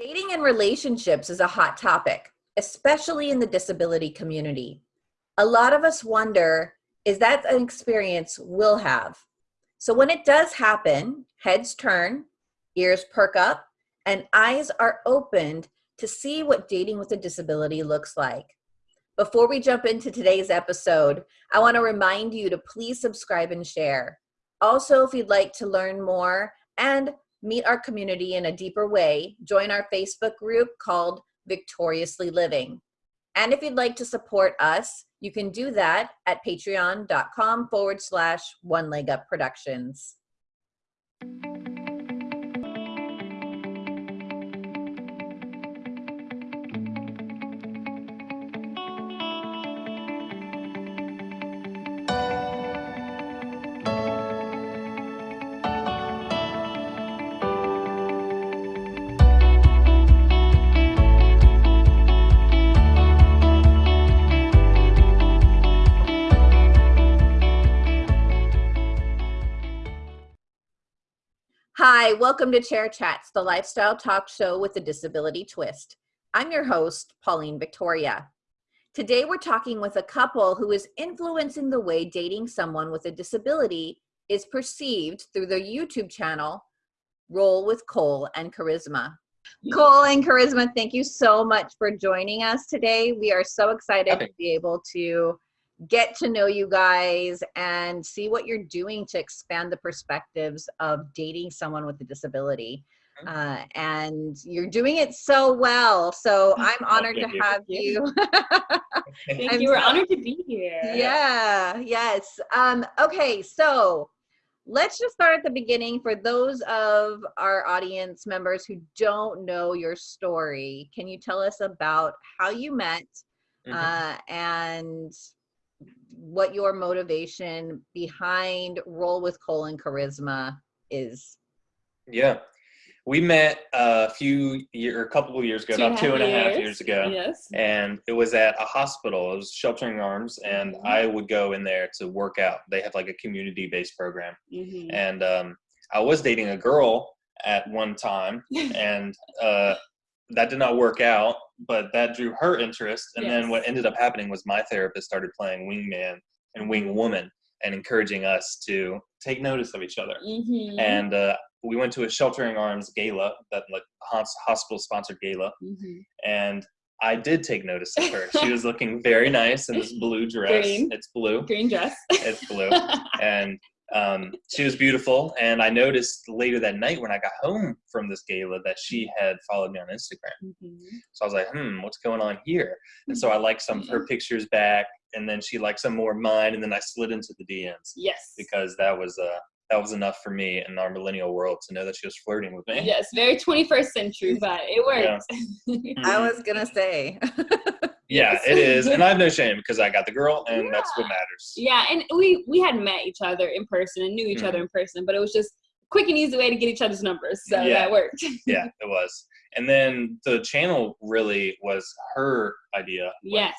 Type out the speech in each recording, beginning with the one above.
Dating and relationships is a hot topic, especially in the disability community. A lot of us wonder, is that an experience we'll have? So when it does happen, heads turn, ears perk up, and eyes are opened to see what dating with a disability looks like. Before we jump into today's episode, I want to remind you to please subscribe and share. Also, if you'd like to learn more and meet our community in a deeper way, join our Facebook group called Victoriously Living. And if you'd like to support us, you can do that at patreon.com forward slash one leg up productions. Hi, welcome to Chair Chats, the lifestyle talk show with a disability twist. I'm your host, Pauline Victoria. Today we're talking with a couple who is influencing the way dating someone with a disability is perceived through their YouTube channel, Roll with Cole and Charisma. Cole and Charisma, thank you so much for joining us today. We are so excited to be able to get to know you guys and see what you're doing to expand the perspectives of dating someone with a disability. Mm-hmm. Uh, and you're doing it so well. So I'm honored to have you. Thank you. We're honored to be here. Yeah, yes. Um, okay, so let's just start at the beginning for those of our audience members who don't know your story. Can you tell us about how you met mm-hmm. uh, and what your motivation behind Roll with Cole and Charisma is. Yeah. We met a few year, a couple of years ago, two about two and a half years ago. Yes. And it was at a hospital. It was Sheltering Arms, and mm-hmm. I would go in there to work out. They have like a community-based program, mm-hmm. and um, I was dating a girl at one time, and uh, that did not work out but that drew her interest. And yes. then what ended up happening was my therapist started playing wingman and wing woman and encouraging us to take notice of each other. Mm-hmm. And uh, we went to a sheltering arms gala, that like hospital sponsored gala, mm-hmm. and I did take notice of her. she was looking very nice in this blue dress. Green. It's blue. Green dress. It's blue. and um, she was beautiful, and I noticed later that night when I got home from this gala that she had followed me on Instagram. Mm-hmm. So I was like, "Hmm, what's going on here?" And so I liked some of her pictures back, and then she liked some more of mine, and then I slid into the DMs. Yes, because that was uh, that was enough for me in our millennial world to know that she was flirting with me. Yes, very 21st century, but it worked. Yeah. I was gonna say. yeah it is and i have no shame because i got the girl and yeah. that's what matters yeah and we we had met each other in person and knew each mm. other in person but it was just quick and easy way to get each other's numbers so yeah. that worked yeah it was and then the channel really was her idea yes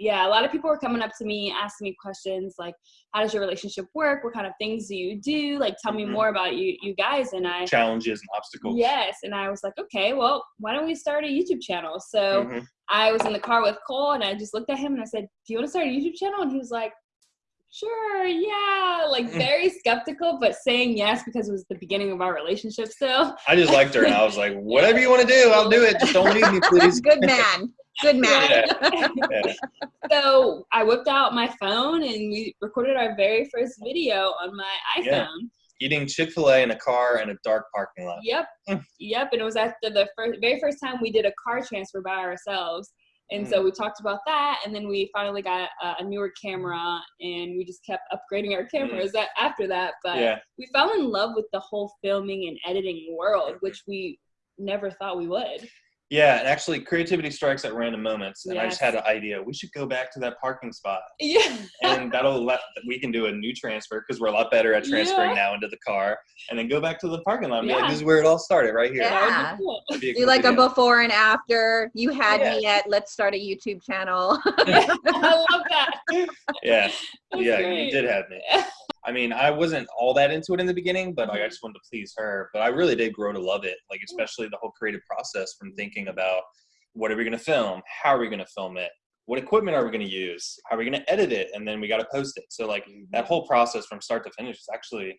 yeah, a lot of people were coming up to me asking me questions like, "How does your relationship work? What kind of things do you do? Like, tell me mm-hmm. more about you, you guys." And I challenges and obstacles. Yes, and I was like, "Okay, well, why don't we start a YouTube channel?" So mm-hmm. I was in the car with Cole, and I just looked at him and I said, "Do you want to start a YouTube channel?" And he was like, sure, yeah, like very skeptical, but saying yes because it was the beginning of our relationship still. I just liked her and I was like, whatever you want to do, I'll do it. Just don't leave me, please. Good man. Good man. Yeah. Yeah. So I whipped out my phone and we recorded our very first video on my iPhone. Yeah. Eating Chick Fil A in a car in a dark parking lot. Yep, yep. And it was after the first, very first time we did a car transfer by ourselves. And so we talked about that, and then we finally got a, a newer camera, and we just kept upgrading our cameras mm. after that. But yeah. we fell in love with the whole filming and editing world, which we never thought we would. Yeah, and actually, creativity strikes at random moments. And yes. I just had an idea. We should go back to that parking spot. Yeah. and that'll let we can do a new transfer because we're a lot better at transferring yeah. now into the car, and then go back to the parking lot. And yeah. Like, this is where it all started, right here. Yeah. Cool. Do like a before and after. You had yeah. me at let's start a YouTube channel. I love that. Yeah. That's yeah, great. you did have me. I mean, I wasn't all that into it in the beginning, but like I just wanted to please her. But I really did grow to love it, like especially the whole creative process from thinking about what are we going to film, how are we going to film it, what equipment are we going to use, how are we going to edit it, and then we got to post it. So like that whole process from start to finish is actually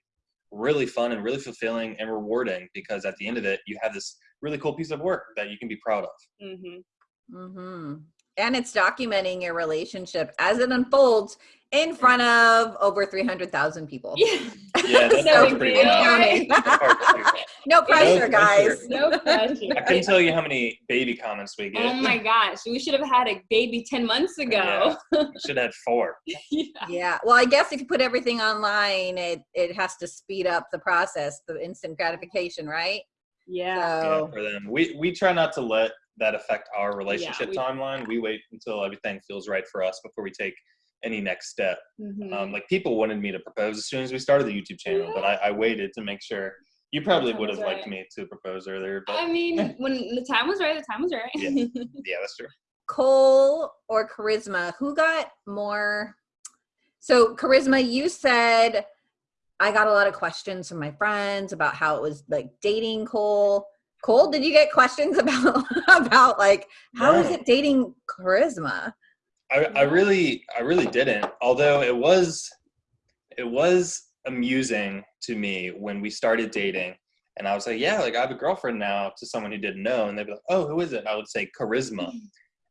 really fun and really fulfilling and rewarding because at the end of it, you have this really cool piece of work that you can be proud of. Mm-hmm. hmm And it's documenting your relationship as it unfolds in front of over 300,000 people. Yeah. Yeah, that No sounds pretty deal. wild. Counting. That's hard to do. no pressure, pressure. guys. No pressure. I couldn't tell you how many baby comments we get. Oh my gosh, we should have had a baby 10 months ago. Should have had four. Yeah. Yeah. Well, I guess if you put everything online, it, it has to speed up the process, the instant gratification, right? Yeah. yeah, for them. We we try not to let that affect our relationship we- timeline. We wait until everything feels right for us before we take any next step. Mhm. Um, like people wanted me to propose as soon as we started the YouTube channel, but I, I waited to make sure. You probably would have was liked me to propose earlier, but I mean, when the time was right, the time was right. Yeah. yeah, that's true. Cole or Charisma, who got more? So, Charisma, you said I got a lot of questions from my friends about how it was like dating Cole. Cole, did you get questions about about like how is No. it dating Charisma? I, I really I really didn't. Although it was it was amusing to me when we started dating and I was like, Yeah, like I have a girlfriend now to someone who didn't know and they'd be like, Oh, who is it? I would say charisma.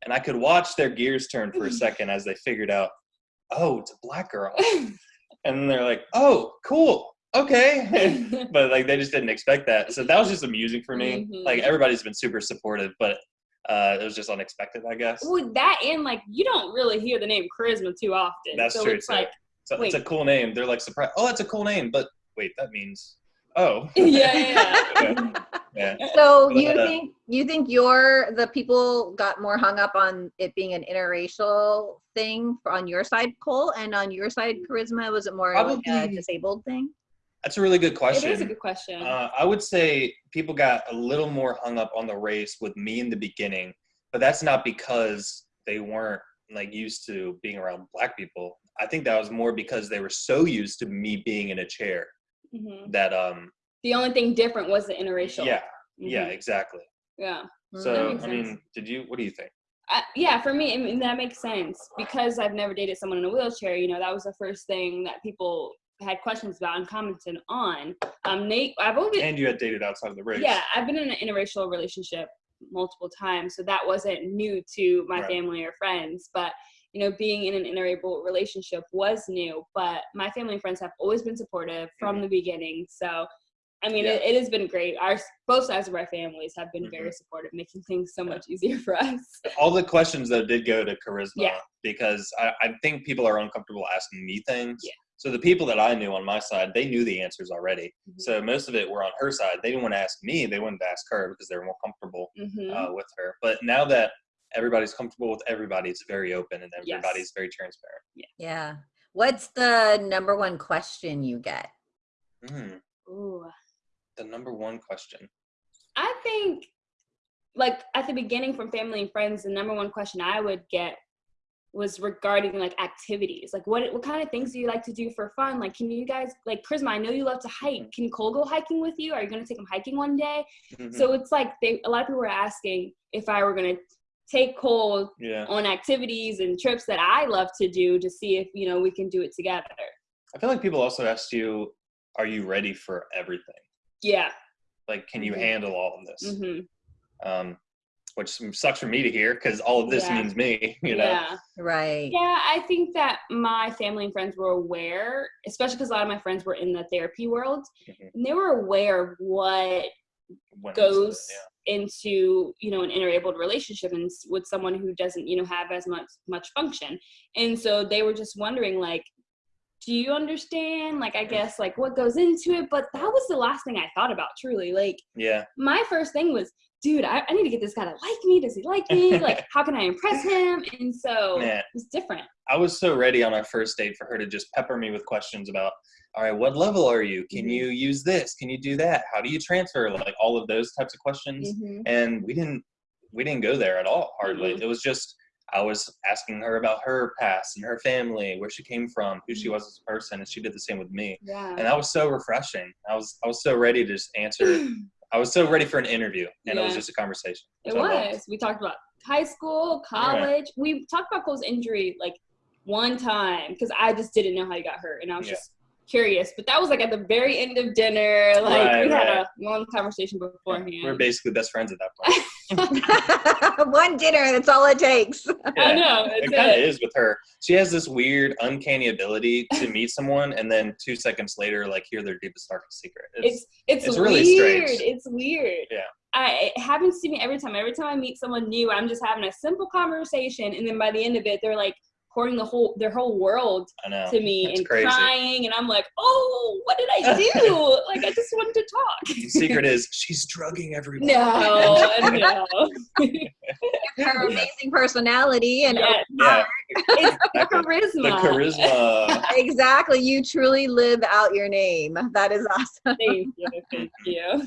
And I could watch their gears turn for a second as they figured out, oh, it's a black girl. And they're like, Oh, cool. Okay. but like they just didn't expect that. So that was just amusing for me. Mhm. Like everybody's been super supportive, but uh, it was just unexpected, I guess. With that and like you don't really hear the name charisma too often. That's so true, it's too. like So it's a cool name. They're like surprised. Oh, that's a cool name. But wait, that means oh. yeah, yeah. yeah. So But, you uh, think you think you're the people got more hung up on it being an interracial thing on your side, Cole, and on your side, Charisma? Was it more like a disabled thing? That's a really good question. is a good question. Uh, I would say people got a little more hung up on the race with me in the beginning, but that's not because they weren't like used to being around black people. I think that was more because they were so used to me being in a chair Mhm. that um The only thing different was the interracial. yeah yeah Mhm. exactly. Yeah. So I mean, did you? What do you think? I, yeah, for me, I mean, that makes sense because I've never dated someone in a wheelchair. You know, that was the first thing that people had questions about and commented on. Um, Nate, I've always been, And you had dated outside of the race. yeah, I've been in an interracial relationship multiple times, so that wasn't new to my Right. family or friends. But you know, being in an interracial relationship was new. But my family and friends have always been supportive from the beginning. So. I mean. Yeah. it, it has been great. Our both sides of our families have been Mm-hmm. very supportive, making things so much easier for us. all the questions though did go to charisma Yeah. because I, I think people are uncomfortable asking me things. Yeah. So the people that I knew on my side, they knew the answers already. Mhm. So most of it were on her side. They didn't want to ask me; they wanted to ask her because they were more comfortable Mhm. uh, with her. But now that everybody's comfortable with everybody, it's very open and Yes. everybody's very transparent. Yeah. What's the number one question you get? Mm, Ooh. the number one question. I think, like at the beginning from family and friends, the number one question I would get was regarding like activities. Like, what what kind of things do you like to do for fun? Like, can you guys like Charisma? I know you love to hike. Can Cole go hiking with you? Are you gonna take him hiking one day? Mhm. So it's like they a lot of people were asking if I were gonna take Cole yeah, on activities and trips that I love to do to see if you know we can do it together. I feel like people also asked you, "Are you ready for everything? Yeah. Like, can you Mhm. handle all of this?" hmm um, which sucks for me to hear because all of this Yeah. means me. You know, Yeah. Right. Yeah, I think that my family and friends were aware, especially because a lot of my friends were in the therapy world, Mhm. and they were aware of what When it's- goes yeah. into you know an interabled relationship and with someone who doesn't you know have as much much function, and so they were just wondering like, do you understand? Like, I guess like what goes into it, but that was the last thing I thought about. Truly, like yeah, my first thing was. Dude, I, I need to get this guy to like me. Does he like me? Like, how can I impress him? And so Man. it was different. I was so ready on our first date for her to just pepper me with questions about, all right, what level are you? Can Mhm. you use this? Can you do that? How do you transfer? Like all of those types of questions. Mhm. And we didn't, we didn't go there at all. Hardly. Mhm. It was just, I was asking her about her past and her family, where she came from, who she Mm-hmm. was as a person, and she did the same with me. Yeah. And that was so refreshing. I was I was so ready to just answer. I was so ready for an interview, and it was just a conversation. It was. We talked about high school, college. We talked about Cole's injury like one time because I just didn't know how he got hurt, and I was Yeah. just curious. But that was like at the very end of dinner. Like Right, we had right. a long conversation beforehand. We We're basically best friends at that point. One dinner, that's all it takes. I know. It It's kind of it. is with her. She has this weird, uncanny ability to meet someone, and then two seconds later, like hear their deepest, darkest secret. It's it's, it's weird. really strange. It's weird. Yeah. I, it happens to me every time. Every time I meet someone new, I'm just having a simple conversation, and then by the end of it, they're like pouring the whole their whole world to me It's and crazy. crying, and I'm like, oh, what did I do? like I just wanted to talk. The secret is she's drugging everyone. No, no. Her amazing personality and Yeah, Yeah, it's exactly. charisma. the charisma. exactly, you truly live out your name. That is awesome. Thank you, thank you.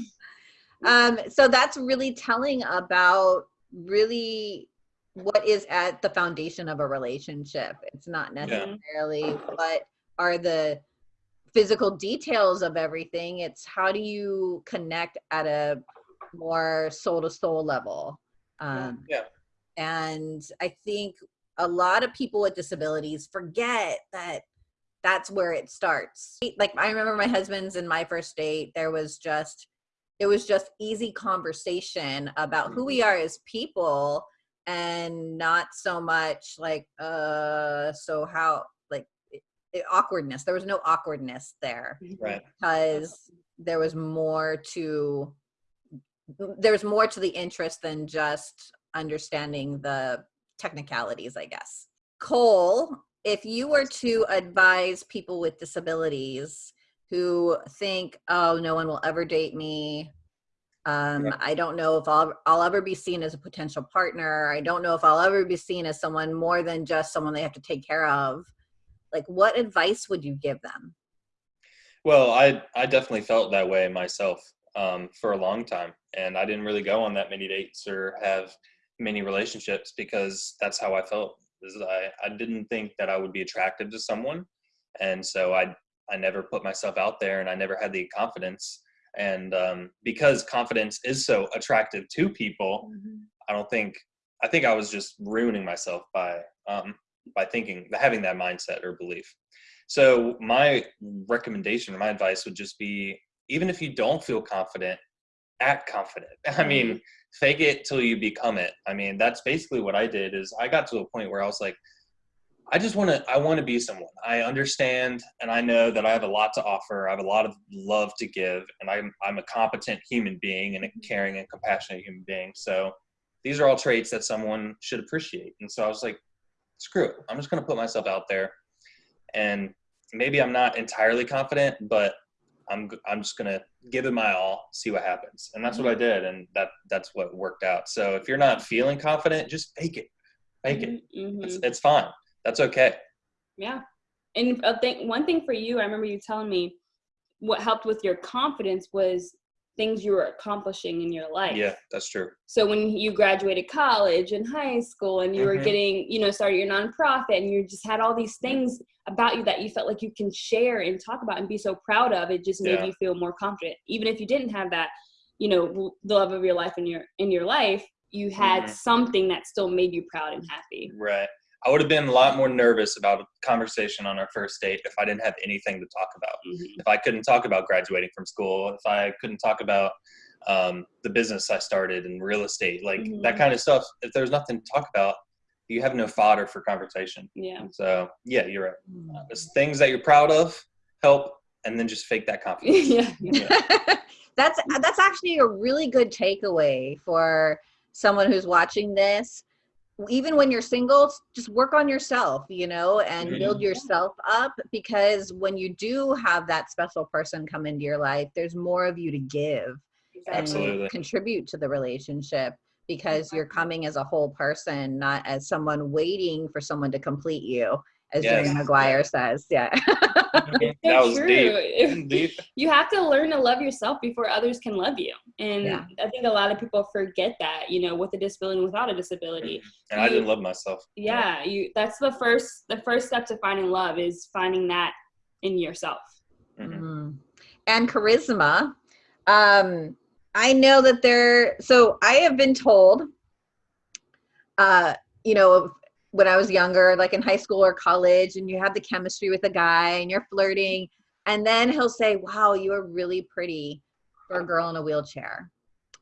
Um, so that's really telling about really what is at the foundation of a relationship. It's not necessarily what are the physical details of everything. It's how do you connect at a more soul to soul level. Um, Yeah. And I think a lot of people with disabilities forget that that's where it starts. Like I remember my husband's in my first date, there was just it was just easy conversation about who we are as people and not so much like uh so how like it, it- awkwardness there was no awkwardness there Right. because there was more to there was more to the interest than just understanding the technicalities i guess cole if you were to advise people with disabilities who think oh no one will ever date me um, Yeah. i don't know if I'll, I'll ever be seen as a potential partner i don't know if i'll ever be seen as someone more than just someone they have to take care of like what advice would you give them Well, I I definitely felt that way myself um, for a long time, and I didn't really go on that many dates or have many relationships because that's how I felt. Is I I didn't think that I would be attractive to someone, and so I I never put myself out there, and I never had the confidence. And um, because confidence is so attractive to people, I don't think I think I was just ruining myself by um, by thinking having that mindset or belief. So my recommendation or my advice would just be even if you don't feel confident, act confident. I mean, fake it till you become it. I mean, that's basically what I did is I got to a point where I was like I just want to I want to be someone. I understand and I know that I have a lot to offer. I have a lot of love to give and I'm I'm a competent human being and a mm-hmm. caring and compassionate human being. So these are all traits that someone should appreciate. And so I was like, screw it. I'm just going to put myself out there. And maybe I'm not entirely confident, but I'm, I'm just going to give it my all, see what happens. And that's what I mm-hmm. did. And that, that's what worked out. So if you're not feeling confident, just fake it, fake it. Mhm. It's, mm-hmm. it's fine. That's okay. Yeah. And a thing, one thing for you, I remember you telling me what helped with your confidence was things you were accomplishing in your life. Yeah, that's true. So when you graduated college and high school and you were Mhm. getting, you know, started your nonprofit and you just had all these things about you that you felt like you can share and talk about and be so proud of, it just made Yeah. you feel more confident. Even if you didn't have that, you know, the love of your life in your in your life, you had Mhm. something that still made you proud and happy. Right. I would have been a lot more nervous about a conversation on our first date if I didn't have anything to talk about. Mhm. if I couldn't talk about graduating from school, if I couldn't talk about um, the business I started in real estate, like that Mhm. kind of stuff, if there's nothing to talk about, you have no fodder for conversation. Yeah. So yeah, you're right. It's things that you're proud of, help, and then just fake that confidence. yeah. that's that's actually a really good takeaway for someone who's watching this even when you're single just work on yourself you know and Mhm. build yourself up because when you do have that special person come into your life there's more of you to give and contribute to the relationship because you're coming as a whole person not as someone waiting for someone to complete you as Yes. Jerry Maguire says. Yeah. That so was true. deep. If- deep. you have to learn to love yourself before others can love you. And Yeah. I think a lot of people forget that, you know, with a disability and without a disability. And I didn't love myself. Yeah, you that's the first the first step to finding love is finding that in yourself. Mhm. Mhm. And charisma. Um, I know that there, so I have been told, uh, you know, when I was younger, like in high school or college, and you have the chemistry with a guy and you're flirting, and then he'll say, Wow, you are really pretty for a girl in a wheelchair.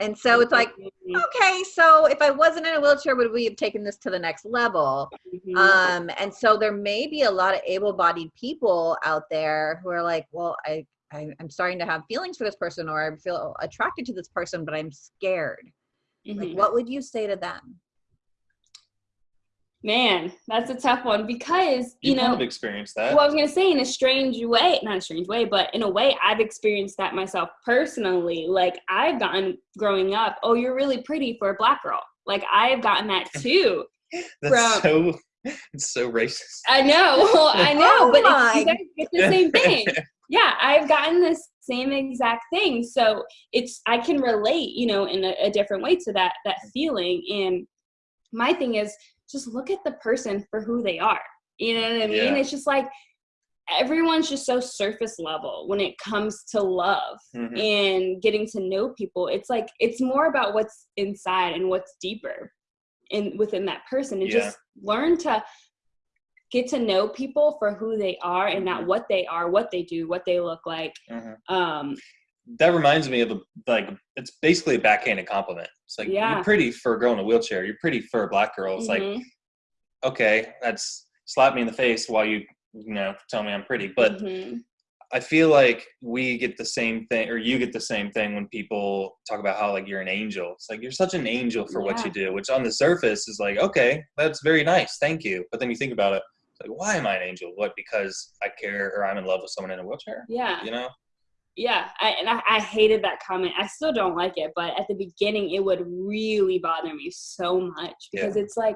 And so it's like, Mhm, okay, so if I wasn't in a wheelchair, would we have taken this to the next level? mhm. Um, and so there may be a lot of able-bodied people out there who are like, well, I, I I'm starting to have feelings for this person, or I feel attracted to this person, but I'm scared. Like, Mhm. what would you say to them? Man, that's a tough one because You, you kind know of experienced that. well, I was gonna say in a strange way, not a strange way, but in a way, I've experienced that myself personally. Like I've gotten growing up, oh, you're really pretty for a black girl. Like I've gotten that too. That's from- so. It's so racist. I know, I know, Oh but it's, oh my. you guys get the same thing. yeah, I've gotten this same exact thing. So it's I can relate, you know, in a, a different way to that that feeling. And my thing is just look at the person for who they are. You know what I mean? Yeah. It's just like everyone's just so surface level when it comes to love Mhm. and getting to know people. It's like it's more about what's inside and what's deeper in within that person and Yeah. just learn to get to know people for who they are and not what they are, what they do, what they look like. Mhm. Um, That reminds me of a, like it's basically a backhanded compliment. It's like Yeah. you're pretty for a girl in a wheelchair. You're pretty for a black girl. It's like mhm, okay, that's slap me in the face while you you know tell me I'm pretty. But mhm, I feel like we get the same thing, or you get the same thing when people talk about how like you're an angel. It's like you're such an angel for what you do, which on the surface is like, okay, that's very nice, thank you. But then you think about it, it's like, why am I an angel? What? Because I care, or I'm in love with someone in a wheelchair? yeah, You know? Yeah. I, and I, I hated that comment. I still don't like it, but at the beginning, it would really bother me so much because it's like,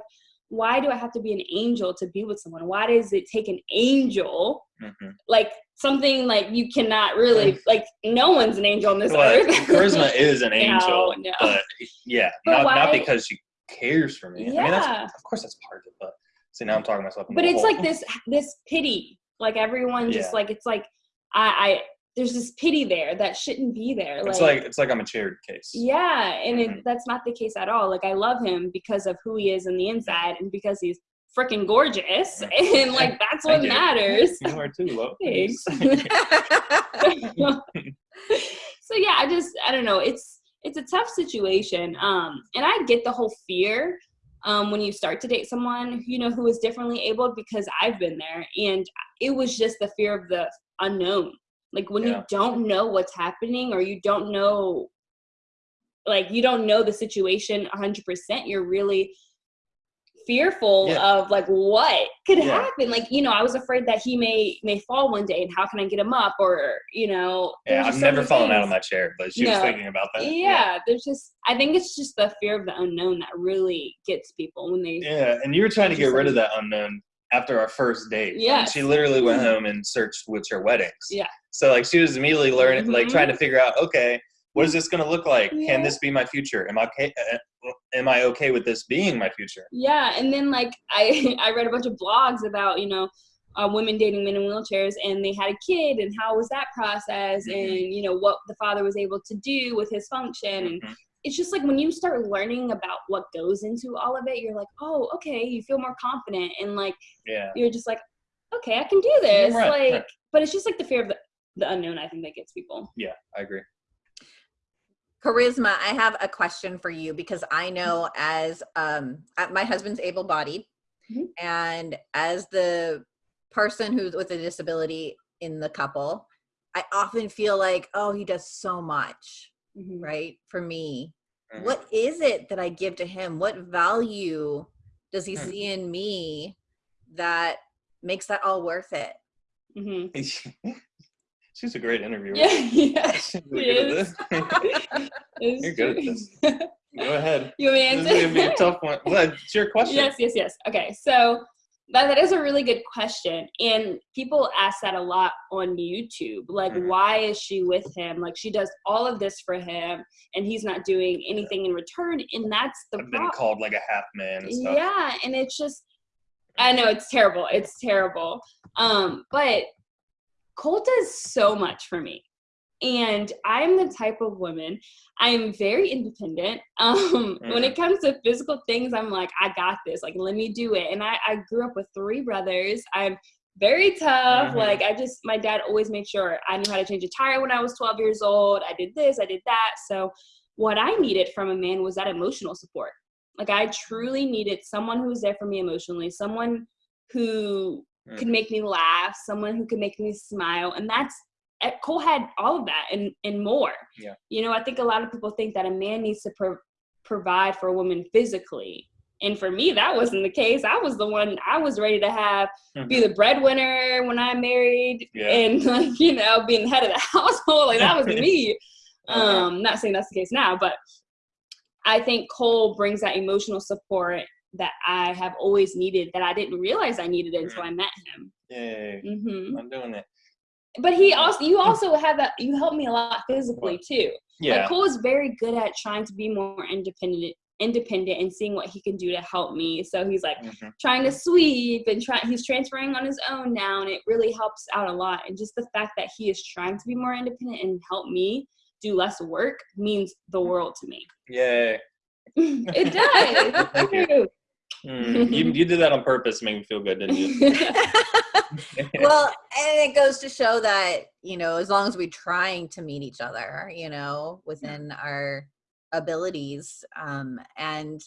why do I have to be an angel to be with someone? Why does it take an angel? hmm Like something like you cannot really like. No one's an angel on this Well, earth. charisma is an angel, no. but yeah, But not not because she cares for me. I mean, that's, Yeah. of course that's part of it, but see now I'm talking myself. but it's hole. like this this pity like everyone just Yeah. like it's like i i there's this pity there that shouldn't be there It's like it's like I'm a charity case. yeah and Mhm. it, that's not the case at all like i love him because of who he is on the inside and because he's freaking gorgeous and like that's what matters You are too, Lo. Thanks. so yeah i just i don't know it's it's a tough situation um and i get the whole fear um when you start to date someone you know who is differently abled because i've been there and it was just the fear of the unknown like when Yeah. you don't know what's happening or you don't know like you don't know the situation 100% you're really fearful Yeah. of like what could Yeah. happen like you know i was afraid that he may may fall one day and how can i get him up or you know Yeah, I've so never fallen out of my chair, but she was thinking about that. yeah, there's just i think it's just the fear of the unknown that really gets people when they Yeah, and you were trying to get rid of that unknown after our first date. yeah she literally went mm-hmm. home and searched wheelchair weddings. Yeah. So like she was immediately learning, like Mhm. trying to figure out, okay, what is this going to look like? Yeah. Can this be my future? Am I okay? uh, Am I okay with this being my future? yeah and then like i i read a bunch of blogs about you know uh, women dating men in wheelchairs and they had a kid and how was that process Mhm. and you know what the father was able to do with his function and Mhm. it's just like when you start learning about what goes into all of it you're like oh okay you feel more confident and like Yeah. you're just like okay i can do this Right, like right. but it's just like the fear of the, the unknown i think that gets people Yeah, I agree. Charisma, I have a question for you because I know as um uh, my husband's able-bodied Mhm. and as the person who's with a disability in the couple, I often feel like, oh, he does so much, Mhm. right? For me. Mhm. What is it that I give to him? What value does he Hmm. see in me that makes that all worth it? Mhm. She's a great interviewer. yeah yeah She's really good at is. You're good at this. Go ahead. you want me to answer? This is gonna be a tough one. Well, it's your question. yes yes yes okay so that, that is a really good question. And people ask that a lot on YouTube. Like, Mhm. why is she with him? Like, she does all of this for him and he's not doing anything in return. And that's the I've been problem. called like a half man and stuff. Yeah. And it's just, I know it's terrible. It's terrible. Um, but Cole does so much for me. And I'm the type of woman, I'm very independent. Um, When it comes to physical things, I'm like, I got this. Like, let me do it. And I, I grew up with three brothers. I'm very tough. Mhm. Like, I just, my dad always made sure I knew how to change a tire when I was 12 years old. I did this, I did that. So, what I needed from a man was that emotional support. Like, I truly needed someone who was there for me emotionally, someone who could Mhm. make me laugh, someone who could make me smile. And that's eh, Cole had all of that and and more. Yeah. You know, I think a lot of people think that a man needs to pro- provide for a woman physically. And for me, that wasn't the case. I was the one I was ready to have be the breadwinner when I married Yeah. and like, you know, being the head of the household. Like that was me. Uh-huh. Um, not saying that's the case now, but I think Cole brings that emotional support that I have always needed that I didn't realize I needed until I met him. Yay. hmm I'm doing it. But he also, you also have that. You helped me a lot physically too. Yeah. Like Cole is very good at trying to be more independent, independent, and seeing what he can do to help me. So he's like Mhm. trying to sweep and try. He's transferring on his own now, and it really helps out a lot. And just the fact that he is trying to be more independent and help me do less work means the world to me. Yeah, it does. Thank you. Mm, you, you did that on purpose to make me feel good, didn't you? well, and it goes to show that, you know, as long as we're trying to meet each other, you know, within our abilities. Um, and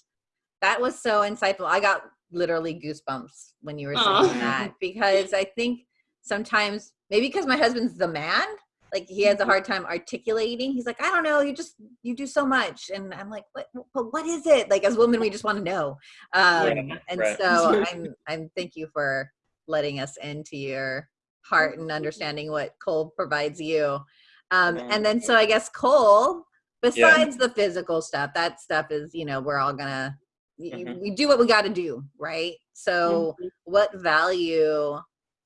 that was so insightful. I got literally goosebumps when you were saying Aw. that because I think sometimes maybe because my husband's the man, like he has a hard time articulating. He's like, I don't know, you just you do so much, and I'm like, what? But what is it? Like as women, we just want to know. Um, Right, and right. so I'm I'm thank you for letting us into your heart and understanding what Cole provides you. Um, and then so I guess Cole, besides the physical stuff, that stuff is you know we're all gonna y- Mhm. we do what we got to do, right? So Mhm. what value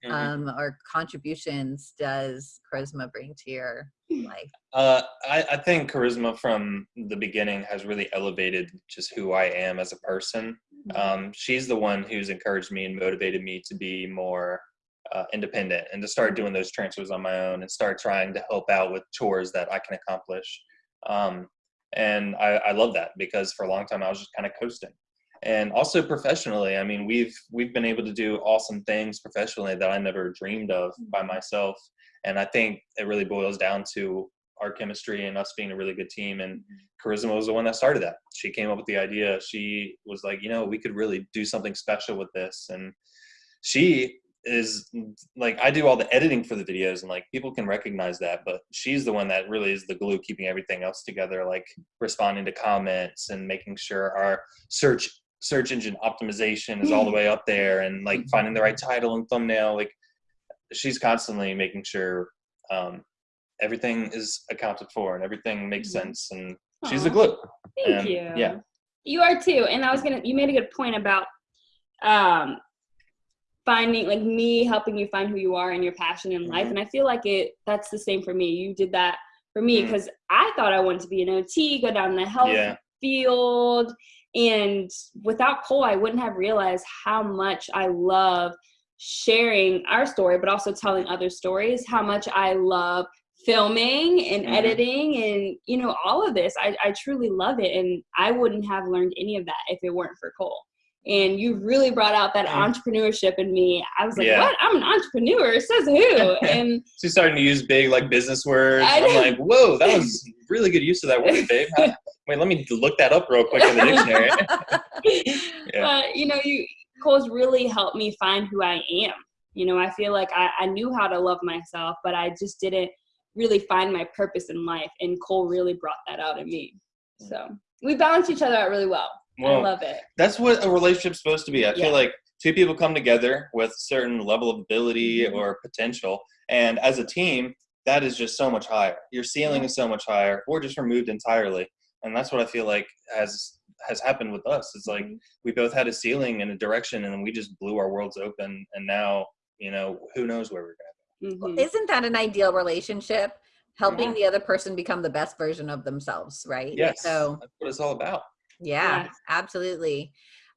Mhm. um, or contributions does charisma bring to your life? Uh, I, I think charisma from the beginning has really elevated just who I am as a person. Um, she's the one who's encouraged me and motivated me to be more uh, independent and to start doing those transfers on my own and start trying to help out with chores that I can accomplish. Um, and I, I love that because for a long time I was just kind of coasting. And also professionally, I mean, we've we've been able to do awesome things professionally that I never dreamed of mm-hmm. by myself. And I think it really boils down to our chemistry and us being a really good team. And mm-hmm. Charisma was the one that started that. She came up with the idea. She was like, you know, we could really do something special with this. And she is like, I do all the editing for the videos, and like people can recognize that. But she's the one that really is the glue keeping everything else together, like responding to comments and making sure our search search engine optimization is all the way up there and like finding the right title and thumbnail like she's constantly making sure um, everything is accounted for and everything makes Mhm. sense and she's the glue Thank And, you. yeah. You are too. And I was gonna you made a good point about um finding like me helping you find who you are and your passion in life. Mhm. And I feel like it that's the same for me. You did that for me Mm. because I thought I wanted to be an OT, go down the health Yeah. field. And without Cole, I wouldn't have realized how much I love sharing our story, but also telling other stories, how much I love filming and Mhm. editing and you know all of this I, I truly love it and i wouldn't have learned any of that if it weren't for cole and you really brought out that Mm. entrepreneurship in me. I was like Yeah. what? I'm an entrepreneur? Says who? And she's starting to use big like business words. I'm like whoa that was really good use of that word babe. Wait let me look that up real quick in the dictionary. Yeah. but you know you cole's really helped me find who i am. You know i feel like I, I knew how to love myself but i just didn't really find my purpose in life and cole really brought that out in me. So we balance each other out really well, i Well, love it that's what a relationship's supposed to be. I Yeah. feel like two people come together with certain level of ability Mhm. or potential, and as a team, that is just so much higher. Your ceiling is so much higher, or just removed entirely, and that's what I feel like has has happened with us. It's like Mhm. we both had a ceiling and a direction, and we just blew our worlds open. And now, you know, who knows where we're going. Mhm. Isn't that an ideal relationship? Helping Yeah. the other person become the best version of themselves, right? Yes, So that's what it's all about. Yeah, Yes. absolutely.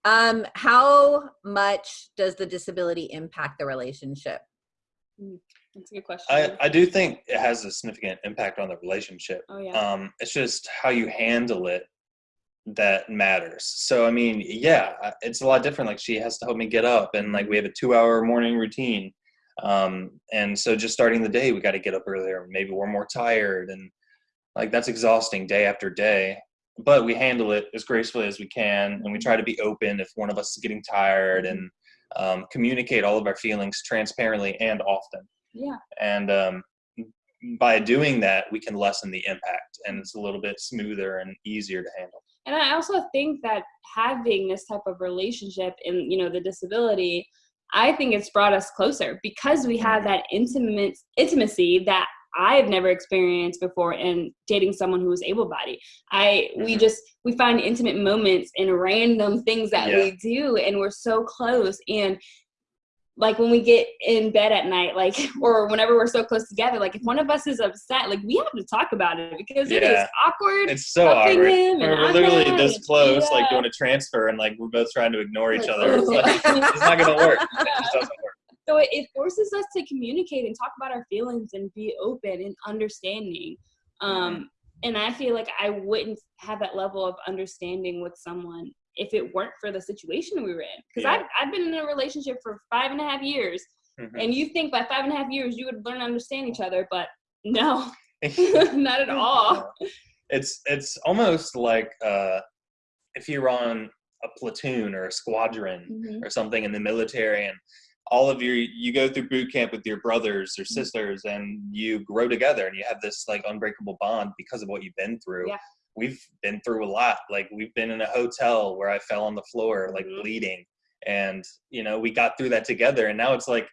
Um, how much does the disability impact the relationship? That's a good question. I, I do think it has a significant impact on the relationship. oh yeah. um, it's just how you handle it that matters so i mean yeah it's a lot different like she has to help me get up and like we have a two hour morning routine um, and so just starting the day we got to get up earlier maybe we're more tired and like that's exhausting day after day but we handle it as gracefully as we can and we try to be open if one of us is getting tired and um, communicate all of our feelings transparently and often. Yeah. and um, by doing that we can lessen the impact and it's a little bit smoother and easier to handle. And I also think that having this type of relationship in, you know, the disability, I think it's brought us closer because we have that intimate intimacy that I've never experienced before in dating someone who is able-bodied. I we Mhm. just we find intimate moments in random things that Yeah. we do and we're so close and like when we get in bed at night like or whenever we're so close together like if one of us is upset like we have to talk about it because it is awkward it's so awkward him and we're, we're I'm literally this close like doing a transfer and like we're both trying to ignore each other it's, like, it's not gonna work it just doesn't work so it, it forces us to communicate and talk about our feelings and be open and understanding um and i feel like i wouldn't have that level of understanding with someone if it weren't for the situation we were in because Yeah. I've, I've been in a relationship for five and a half years Mhm. and you think by five and a half years you would learn to understand each other but no not at all it's it's almost like uh, if you're on a platoon or a squadron Mhm. or something in the military and all of your you go through boot camp with your brothers or sisters and you grow together and you have this like unbreakable bond because of what you've been through. Yeah. we've been through a lot. Like we've been in a hotel where i fell on the floor like Mhm. bleeding and you know we got through that together and now it's like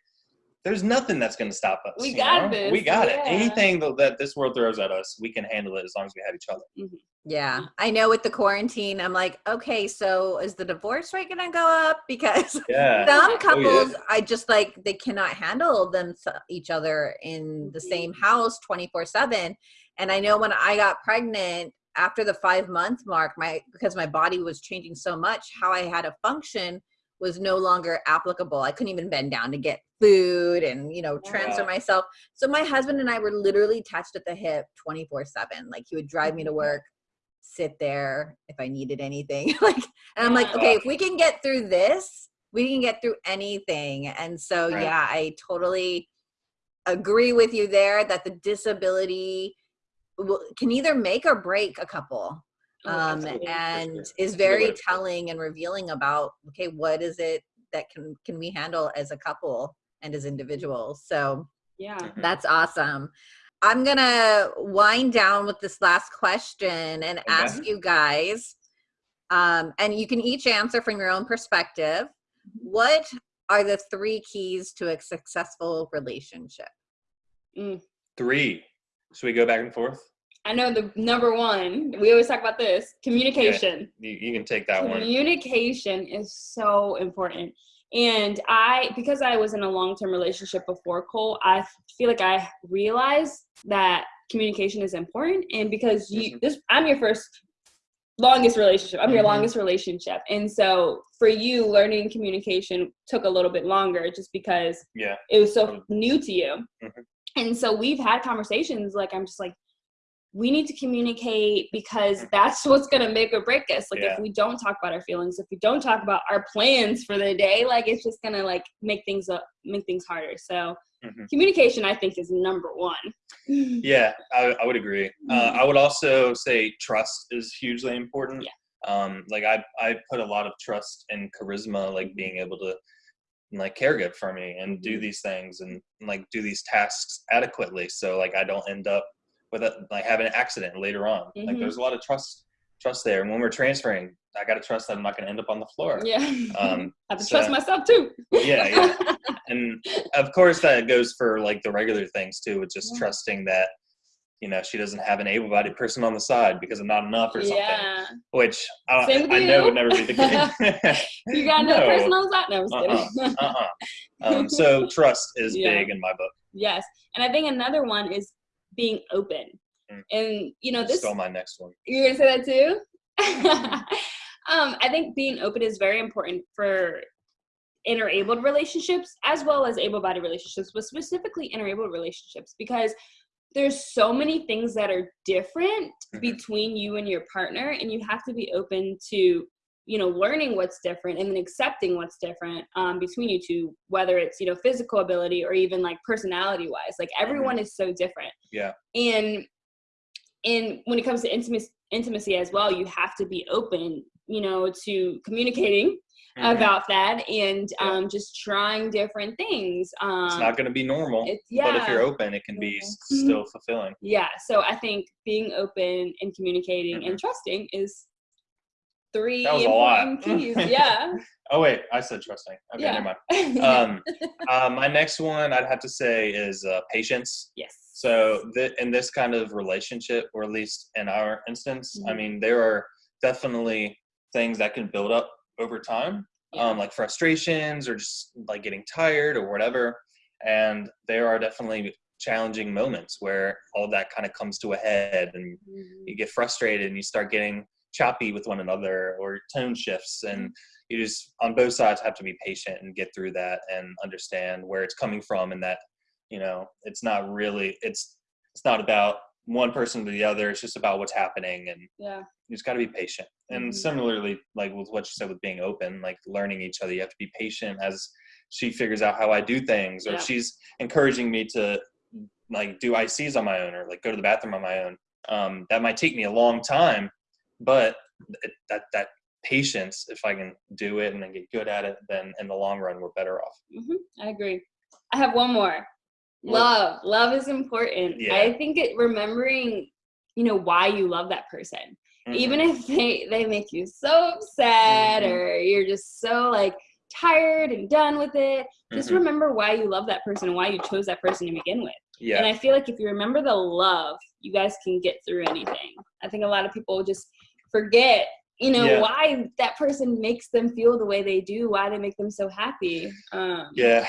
there's nothing that's going to stop us We got know? this, we got it. Anything that, that this world throws at us we can handle it as long as we have each other Yeah, I know with the quarantine, I'm like, okay, so is the divorce rate gonna go up? Because yeah some Oh, yeah. couples, I just like they cannot handle them each other in the same house 24 seven. And I know when I got pregnant after the five month mark, my because my body was changing so much, how I had to function was no longer applicable. I couldn't even bend down to get food and you know transfer Wow. myself. So my husband and I were literally attached at the hip 24 seven. Like he would drive me to Mhm. work, sit there if I needed anything. like and I'm like, okay, if we can get through this, we can get through anything. And so, Right. yeah, I totally agree with you there that the disability will, can either make or break a couple. Oh, Um, and sure. is That's a good way very to telling and revealing about okay, what is it that can can we handle as a couple and as individuals? So yeah Mhm. that's awesome. I'm gonna wind down with this last question and ask you guys, um, and you can each answer from your own perspective. What are the three keys to a successful relationship? three should we go back and forth I know the number one, we always talk about this communication. you, you can take that one Communication is so important. And I, because I was in a long term relationship before Cole, I feel like I realized that communication is important. And because you, Mhm. this, I'm your first longest relationship, I'm your Mhm. longest relationship. And so for you, learning communication took a little bit longer just because yeah it was so Um, new to you. Mhm. And so we've had conversations like I'm just like, we need to communicate because that's what's gonna make or break us. Like Yeah. if we don't talk about our feelings, if we don't talk about our plans for the day, like it's just gonna like make things up, make things harder. So Mhm. communication, I think, is number one. Yeah, I, I would agree. Uh, Mhm. I would also say trust is hugely important. Yeah. Um, like I, I put a lot of trust in charisma, like being able to like care good for me and do Mhm. these things and like do these tasks adequately. So like I don't end up with a, like having an accident later on. Like Mhm. there's a lot of trust, trust there. And when we're transferring, I got to trust that I'm not going to end up on the floor. Yeah. Um, I have to so- trust myself too. Yeah, yeah. and of course that goes for like the regular things too with just Yeah. trusting that you know she doesn't have an able-bodied person on the side because I'm not enough or something. Yeah. Which I, I know would never be the case. You got another No. person on the side? No, Uh-uh. kidding. uh-uh. Um, so trust is Yeah. big in my book. yes. And I think another one is being open. Mm. And you know, this Still my next one. You're gonna say that too? um, I think being open is very important for interabled relationships as well as able-bodied relationships, but specifically interabled relationships because there's so many things that are different Mhm. between you and your partner, and you have to be open to you know learning what's different and then accepting what's different um, between you two whether it's you know physical ability or even like personality wise like everyone is so different Yeah. and and when it comes to intimacy intimacy as well you have to be open you know to communicating Mhm. about that and Yeah. um just trying different things um it's not going to be normal, it's yeah but if you're open, it can be Mhm. still fulfilling. yeah so i think being open and communicating and trusting is three That was a lot. keys yeah Oh wait, I said trusting. Okay, Yeah. never mind. Um, uh, my next one I'd have to say is uh, patience. yes So th- in this kind of relationship, or at least in our instance, I Mhm. mean, there are definitely things that can build up over time, Yeah. um, like frustrations or just like getting tired or whatever. And there are definitely challenging moments where all that kind of comes to a head and Mhm. you get frustrated and you start getting choppy with one another or tone shifts and you just on both sides have to be patient and get through that and understand where it's coming from and that you know it's not really it's it's not about one person to the other it's just about what's happening and yeah you just got to be patient and Mhm. similarly like with what you said with being open like learning each other you have to be patient as she figures out how i do things or Yeah. she's encouraging me to like do ics on my own or like go to the bathroom on my own um, that might take me a long time but it, that that patience if i can do it and then get good at it then in the long run we're better off hmm I agree. I have one more. Love. Love is important. Yeah. I think it remembering, you know, why you love that person. Mhm. Even if they they make you so upset Mhm. or you're just so like tired and done with it, just Mhm. remember why you love that person and why you chose that person to begin with. yeah And I feel like if you remember the love, you guys can get through anything. I think a lot of people just forget, you know, Yeah. why that person makes them feel the way they do, why they make them so happy. Um, yeah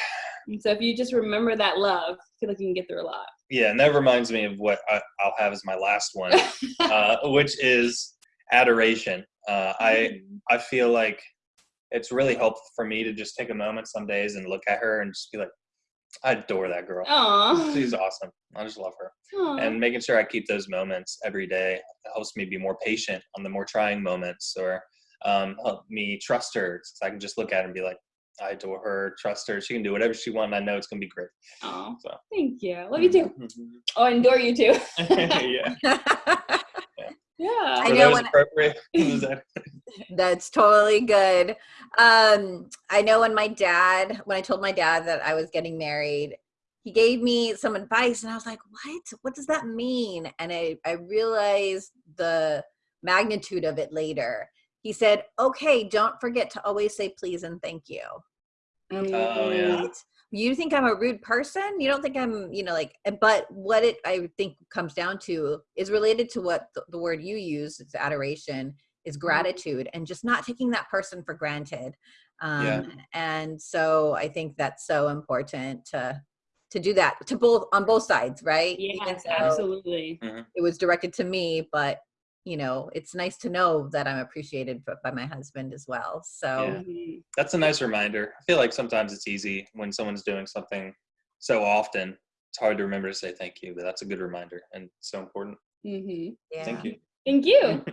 and so if you just remember that love, I feel like you can get through a lot. yeah and that reminds me of what I, i'll have as my last one uh, which is adoration uh, i Mm-hmm. I feel like it's really helpful for me to just take a moment some days and look at her and just be like, I adore that girl. Aw. She's awesome. I just love her. Aw. And making sure I keep those moments every day helps me be more patient on the more trying moments or um, help me trust her. So I can just look at her and be like, I adore her, trust her. She can do whatever she wants. And I know it's going to be great. Aw. So. Thank you. Love you too. Mhm. Oh, and adore you too. yeah. Yeah. I know those when- appropriate? Was That's totally good. Um, I know when my dad, when I told my dad that I was getting married, he gave me some advice and I was like, what? What does that mean? And I, I realized the magnitude of it later. He said, okay, don't forget to always say please and thank you. Oh, yeah. Right? You think I'm a rude person? You don't think I'm, you know, like, but what it I think comes down to is related to what the, the word you use, it's adoration, is gratitude and just not taking that person for granted. Um, Yeah. And so I think that's so important to to do that to both on both sides, right? Even Yes, though absolutely. It was directed to me, but you know, it's nice to know that I'm appreciated by my husband as well. So Yeah. Mhm. That's a nice reminder. I feel like sometimes it's easy when someone's doing something so often. It's hard to remember to say thank you, but that's a good reminder and so important. Mhm. yeah. Thank you. Thank you.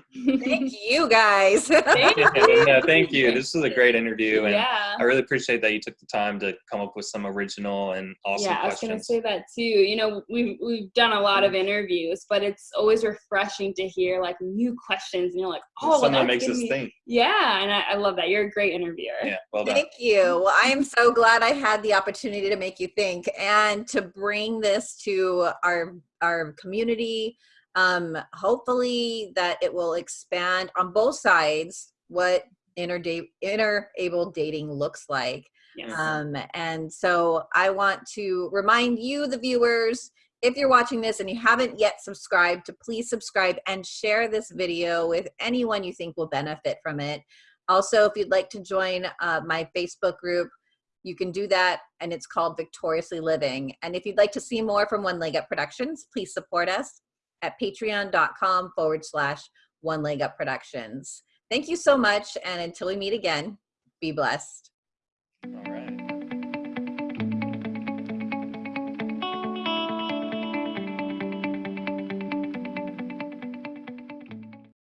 Thank you guys. Thank you. no, thank you. This was a great interview, and Yeah. I really appreciate that you took the time to come up with some original and awesome yeah, I was gonna say that too. You know, we've we've done a lot of interviews, but it's always refreshing to hear like new questions, and you're like, oh, well, that makes us think. Yeah, and I, I love that. You're a great interviewer. Yeah, well done. Thank you. Well, I am so glad I had the opportunity to make you think and to bring this to our our community. Um, hopefully that it will expand on both sides what inner da- interabled dating looks like. Yes. Um, and so I want to remind you, the viewers, if you're watching this and you haven't yet subscribed, to please subscribe and share this video with anyone you think will benefit from it. Also, if you'd like to join uh, my Facebook group, you can do that and it's called Victoriously Living. And if you'd like to see more from One Leg Up Productions, please support us at patreon.com forward slash one leg up productions. Thank you so much. And until we meet again, be blessed.